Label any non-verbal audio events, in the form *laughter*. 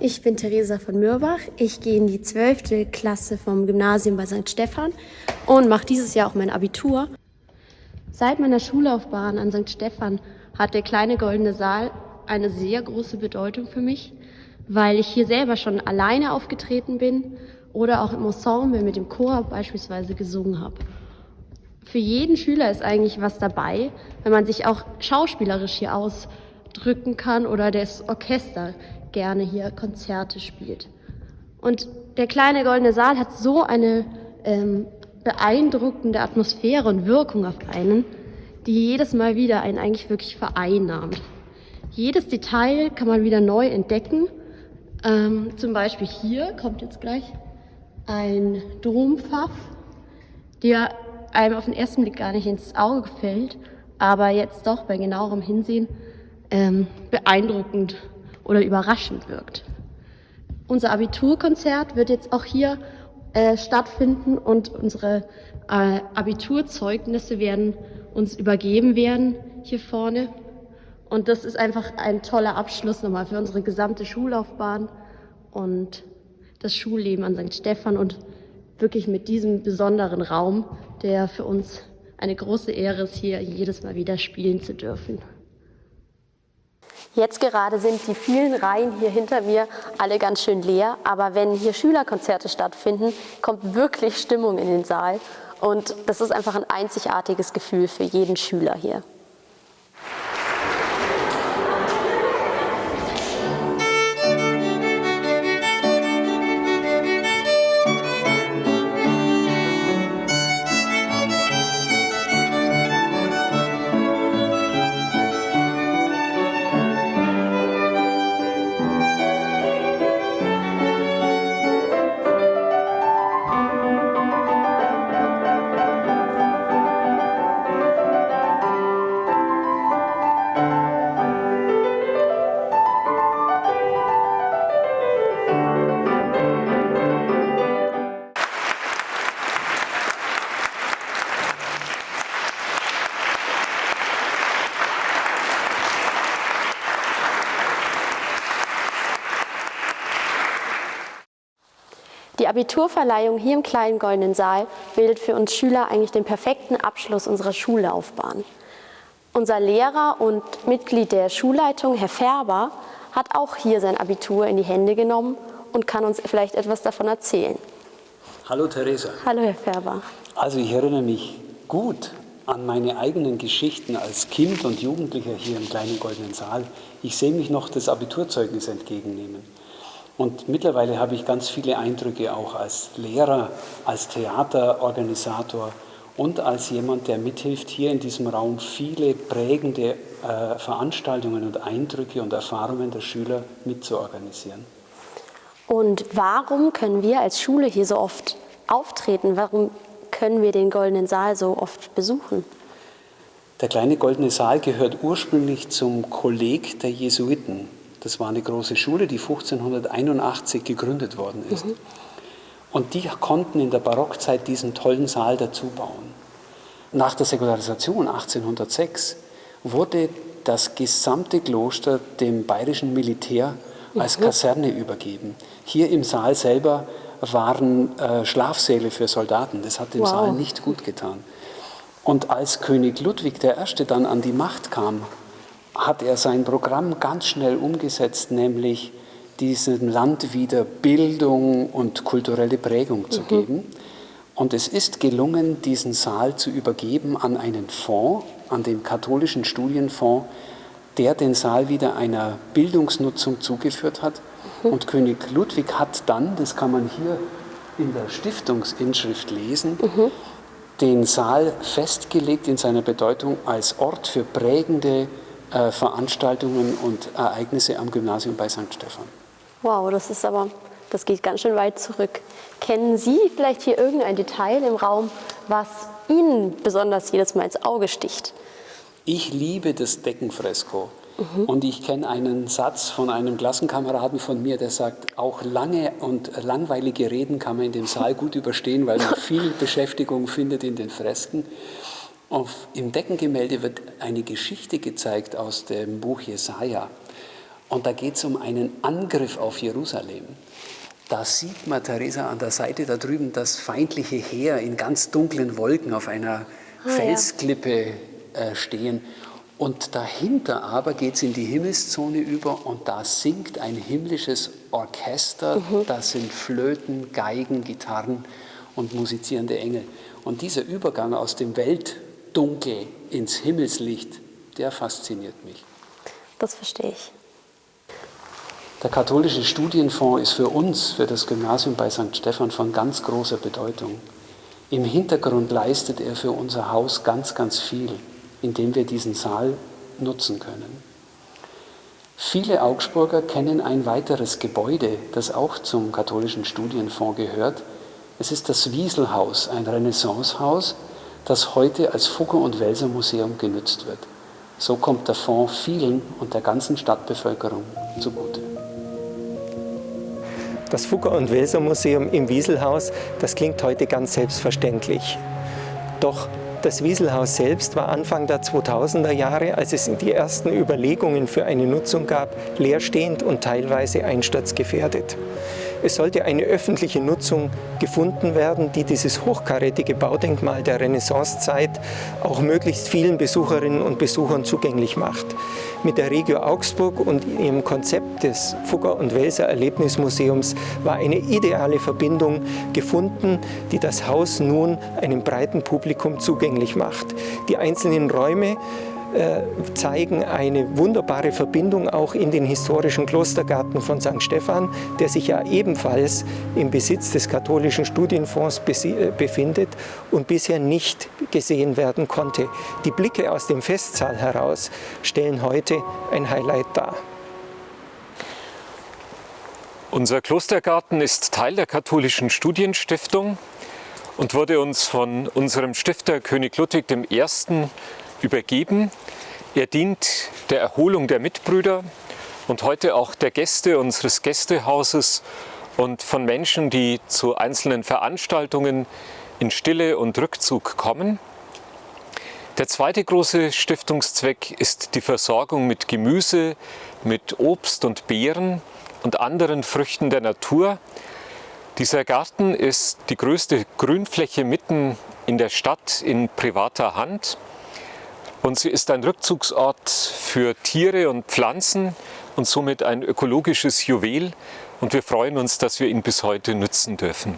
Ich bin Theresa von Mürbach. Ich gehe in die 12. Klasse vom Gymnasium bei St. Stephan und mache dieses Jahr auch mein Abitur. Seit meiner Schullaufbahn an St. Stephan hat der kleine goldene Saal eine sehr große Bedeutung für mich, weil ich hier selber schon alleine aufgetreten bin oder auch im Ensemble mit dem Chor beispielsweise gesungen habe. Für jeden Schüler ist eigentlich was dabei, wenn man sich auch schauspielerisch hier ausdrücken kann oder das Orchester gerne hier Konzerte spielt. Und der kleine goldene Saal hat so eine ähm, beeindruckende Atmosphäre und Wirkung auf einen, die jedes Mal wieder einen eigentlich wirklich vereinnahmt. Jedes Detail kann man wieder neu entdecken. Ähm, zum Beispiel hier kommt jetzt gleich ein Dompfaff, der einem auf den ersten Blick gar nicht ins Auge fällt, aber jetzt doch bei genauerem Hinsehen ähm, beeindruckend oder überraschend wirkt. Unser Abiturkonzert wird jetzt auch hier äh, stattfinden und unsere äh, Abiturzeugnisse werden uns übergeben werden hier vorne. Und das ist einfach ein toller Abschluss nochmal für unsere gesamte Schullaufbahn und das Schulleben an St. Stephan und wirklich mit diesem besonderen Raum, der für uns eine große Ehre ist, hier jedes Mal wieder spielen zu dürfen. Jetzt gerade sind die vielen Reihen hier hinter mir alle ganz schön leer, aber wenn hier Schülerkonzerte stattfinden, kommt wirklich Stimmung in den Saal und das ist einfach ein einzigartiges Gefühl für jeden Schüler hier. Die Abiturverleihung hier im kleinen Goldenen Saal bildet für uns Schüler eigentlich den perfekten Abschluss unserer Schullaufbahn. Unser Lehrer und Mitglied der Schulleitung, Herr Färber, hat auch hier sein Abitur in die Hände genommen und kann uns vielleicht etwas davon erzählen. Hallo Theresa. Hallo Herr Färber. Also ich erinnere mich gut an meine eigenen Geschichten als Kind und Jugendlicher hier im kleinen Goldenen Saal. Ich sehe mich noch das Abiturzeugnis entgegennehmen. Und mittlerweile habe ich ganz viele Eindrücke auch als Lehrer, als Theaterorganisator und als jemand, der mithilft, hier in diesem Raum viele prägende äh, Veranstaltungen und Eindrücke und Erfahrungen der Schüler mitzuorganisieren. Und warum können wir als Schule hier so oft auftreten? Warum können wir den Goldenen Saal so oft besuchen? Der kleine Goldene Saal gehört ursprünglich zum Kolleg der Jesuiten. Das war eine große Schule, die 1581 gegründet worden ist. Mhm. Und die konnten in der Barockzeit diesen tollen Saal dazu bauen. Nach der Säkularisation 1806 wurde das gesamte Kloster dem bayerischen Militär als mhm. Kaserne übergeben. Hier im Saal selber waren äh, Schlafsäle für Soldaten. Das hat dem wow. Saal nicht gut getan. Und als König Ludwig I. dann an die Macht kam, hat er sein Programm ganz schnell umgesetzt, nämlich diesem Land wieder Bildung und kulturelle Prägung zu mhm. geben. Und es ist gelungen, diesen Saal zu übergeben an einen Fonds, an den katholischen Studienfonds, der den Saal wieder einer Bildungsnutzung zugeführt hat. Mhm. Und König Ludwig hat dann, das kann man hier in der Stiftungsinschrift lesen, mhm. den Saal festgelegt in seiner Bedeutung als Ort für prägende äh, Veranstaltungen und Ereignisse am Gymnasium bei St. Stephan. Wow, das ist aber, das geht ganz schön weit zurück. Kennen Sie vielleicht hier irgendein Detail im Raum, was Ihnen besonders jedes Mal ins Auge sticht? Ich liebe das Deckenfresko. Mhm. Und ich kenne einen Satz von einem Klassenkameraden von mir, der sagt, auch lange und langweilige Reden kann man in dem Saal gut überstehen, weil man *laughs* viel Beschäftigung findet in den Fresken. Auf, Im Deckengemälde wird eine Geschichte gezeigt aus dem Buch Jesaja. Und da geht es um einen Angriff auf Jerusalem. Da sieht man, Theresa, an der Seite da drüben das feindliche Heer in ganz dunklen Wolken auf einer ah, Felsklippe äh, stehen. Und dahinter aber geht es in die Himmelszone über und da singt ein himmlisches Orchester. Mhm. Das sind Flöten, Geigen, Gitarren und musizierende Engel. Und dieser Übergang aus dem Weltdunkel ins Himmelslicht, der fasziniert mich. Das verstehe ich. Der katholische Studienfonds ist für uns, für das Gymnasium bei St. Stephan von ganz großer Bedeutung. Im Hintergrund leistet er für unser Haus ganz, ganz viel, indem wir diesen Saal nutzen können. Viele Augsburger kennen ein weiteres Gebäude, das auch zum katholischen Studienfonds gehört. Es ist das Wieselhaus, ein Renaissancehaus, das heute als Fugger- und Welser Museum genützt wird. So kommt der Fonds vielen und der ganzen Stadtbevölkerung zugute. Das Fugger- und Welser Museum im Wieselhaus, das klingt heute ganz selbstverständlich. Doch das Wieselhaus selbst war Anfang der 2000er Jahre, als es die ersten Überlegungen für eine Nutzung gab, leerstehend und teilweise einsturzgefährdet. Es sollte eine öffentliche Nutzung gefunden werden, die dieses hochkarätige Baudenkmal der Renaissancezeit auch möglichst vielen Besucherinnen und Besuchern zugänglich macht. Mit der Regio Augsburg und ihrem Konzept des Fugger- und Welser Erlebnismuseums war eine ideale Verbindung gefunden, die das Haus nun einem breiten Publikum zugänglich macht. Die einzelnen Räume zeigen eine wunderbare Verbindung auch in den historischen Klostergarten von St. Stephan, der sich ja ebenfalls im Besitz des katholischen Studienfonds äh, befindet und bisher nicht gesehen werden konnte. Die Blicke aus dem Festsaal heraus stellen heute ein Highlight dar. Unser Klostergarten ist Teil der katholischen Studienstiftung und wurde uns von unserem Stifter König Ludwig I übergeben. Er dient der Erholung der Mitbrüder und heute auch der Gäste unseres Gästehauses und von Menschen, die zu einzelnen Veranstaltungen in Stille und Rückzug kommen. Der zweite große Stiftungszweck ist die Versorgung mit Gemüse, mit Obst und Beeren und anderen Früchten der Natur. Dieser Garten ist die größte Grünfläche mitten in der Stadt in privater Hand. Und sie ist ein Rückzugsort für Tiere und Pflanzen und somit ein ökologisches Juwel. Und wir freuen uns, dass wir ihn bis heute nutzen dürfen.